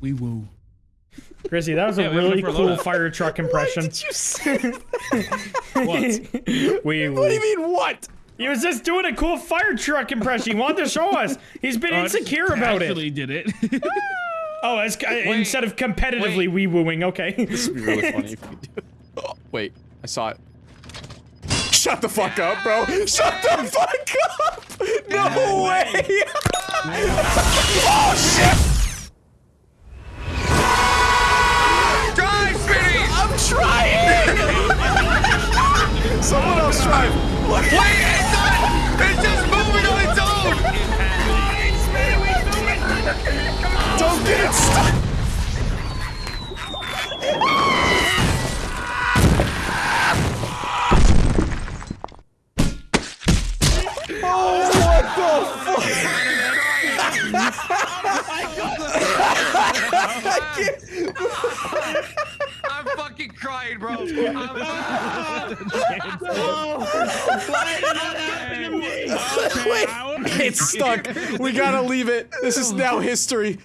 We woo. Chrissy, that was a Yeah, we have really cool loadout. fire truck impression. Did you say? What? we, what do you mean what? He was just doing a cool fire truck impression. He wanted to show us. He's been I just insecure about it. Actually did it. Oh, it's, uh, instead of competitively wait. wee wooing. Okay. This would be really funny if you do it. Oh, wait, I saw it. Shut the fuck up, bro! Shut the fuck up! No way! oh Don't get it stuck! Oh, what the fuck? I'm fucking crying, bro. I'm Wait, it's stuck. We gotta leave it. This is now history.